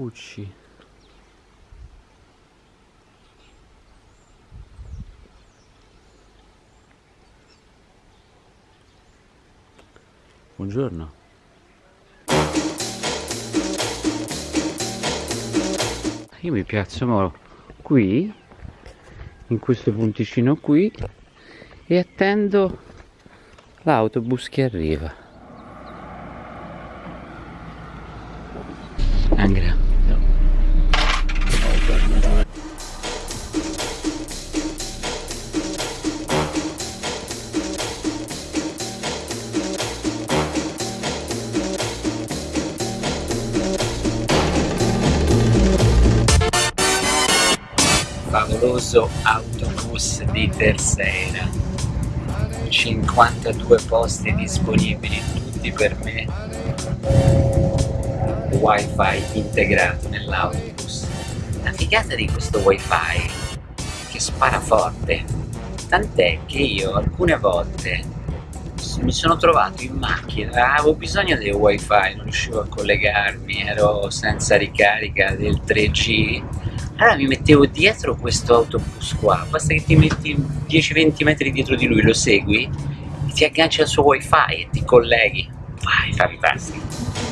Pucci Buongiorno. Io mi piazzo qui in questo punticino qui e attendo l'autobus che arriva. Angra favoloso autobus di Terceira 52 posti disponibili tutti per me. Wifi integrato nell'autobus. La figata di questo wifi che spara forte. Tant'è che io alcune volte mi sono trovato in macchina avevo bisogno del wifi non riuscivo a collegarmi ero senza ricarica del 3G allora mi mettevo dietro questo autobus qua. Basta che ti metti 10-20 metri dietro di lui lo segui ti agganci al suo wifi e ti colleghi. Vai fantastico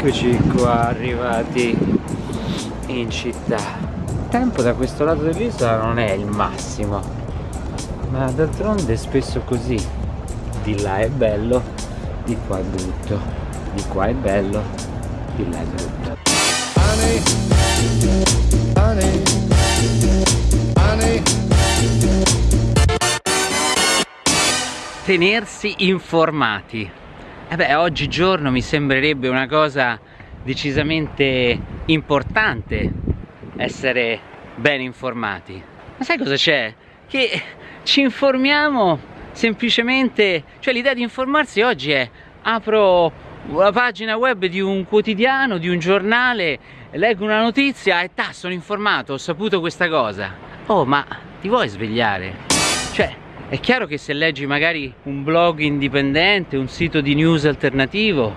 Eccoci qua arrivati in città. Il tempo da questo lato dell'isola non è il massimo Ma d'altronde è spesso così. Di là è bello, di qua è brutto Di qua è bello, di là è brutto. Honey, honey, honey. Tenersi informati eh beh, oggigiorno mi sembrerebbe una cosa decisamente importante essere ben informati. Ma sai cosa c'è? Che ci informiamo semplicemente, cioè l'idea di informarsi oggi è apro la pagina web di un quotidiano, di un giornale, leggo una notizia e ta, sono informato, ho saputo questa cosa. Oh, ma ti vuoi svegliare? Cioè, è chiaro che se leggi magari un blog indipendente, un sito di news alternativo,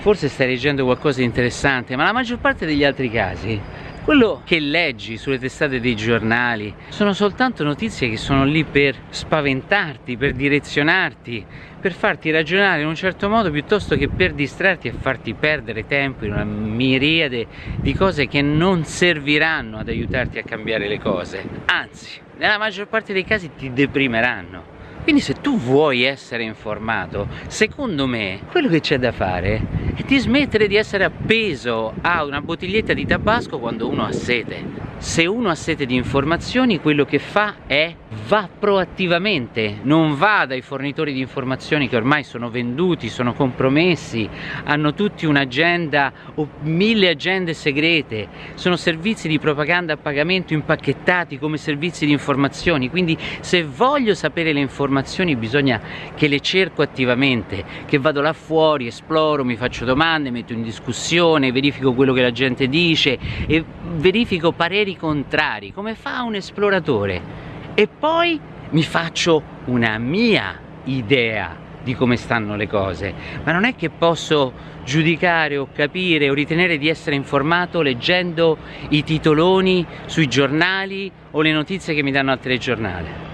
forse stai leggendo qualcosa di interessante, ma la maggior parte degli altri casi, quello che leggi sulle testate dei giornali sono soltanto notizie che sono lì per spaventarti, per direzionarti, per farti ragionare in un certo modo piuttosto che per distrarti e farti perdere tempo in una miriade di cose che non serviranno ad aiutarti a cambiare le cose. Anzi, nella maggior parte dei casi ti deprimeranno. Quindi se tu vuoi essere informato, secondo me, quello che c'è da fare è di smettere di essere appeso a una bottiglietta di tabasco quando uno ha sete. Se uno ha sete di informazioni, quello che fa è va proattivamente, non va dai fornitori di informazioni che ormai sono venduti, sono compromessi, hanno tutti un'agenda o mille agende segrete, sono servizi di propaganda a pagamento impacchettati come servizi di informazioni, quindi se voglio sapere le informazioni bisogna che le cerco attivamente, che vado là fuori, esploro, mi faccio domande, metto in discussione, verifico quello che la gente dice e verifico pareri contrari, come fa un esploratore e poi mi faccio una mia idea di come stanno le cose, ma non è che posso giudicare o capire o ritenere di essere informato leggendo i titoloni sui giornali o le notizie che mi danno al telegiornale.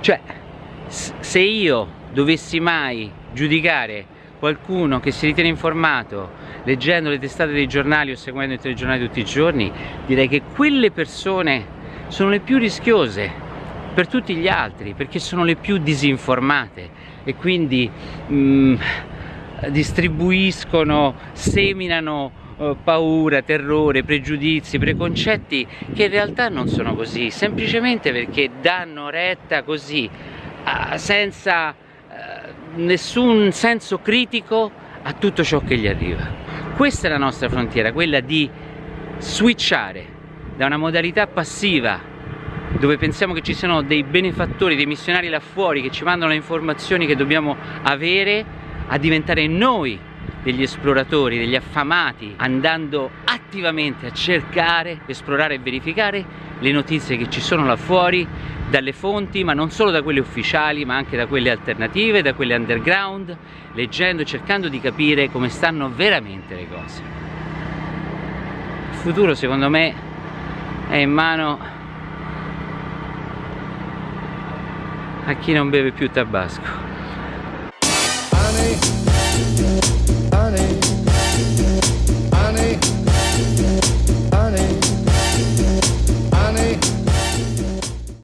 Cioè, se io dovessi mai giudicare qualcuno che si ritiene informato leggendo le testate dei giornali o seguendo i telegiornali tutti i giorni, direi che quelle persone sono le più rischiose per tutti gli altri perché sono le più disinformate e quindi mh, mm, distribuiscono, seminano uh, paura, terrore, pregiudizi, preconcetti che in realtà non sono così, semplicemente perché danno retta così, senza uh, nessun senso critico a tutto ciò che gli arriva. Questa è la nostra frontiera, quella di switchare da una modalità passiva dove pensiamo che ci siano dei benefattori, dei missionari là fuori che ci mandano le informazioni che dobbiamo avere a diventare noi degli esploratori, degli affamati, andando attivamente a cercare, esplorare e verificare le notizie che ci sono là fuori dalle fonti, ma non solo da quelle ufficiali, ma anche da quelle alternative, da quelle underground, leggendo, cercando di capire come stanno veramente le cose. Il futuro secondo me è in mano a chi non beve più tabasco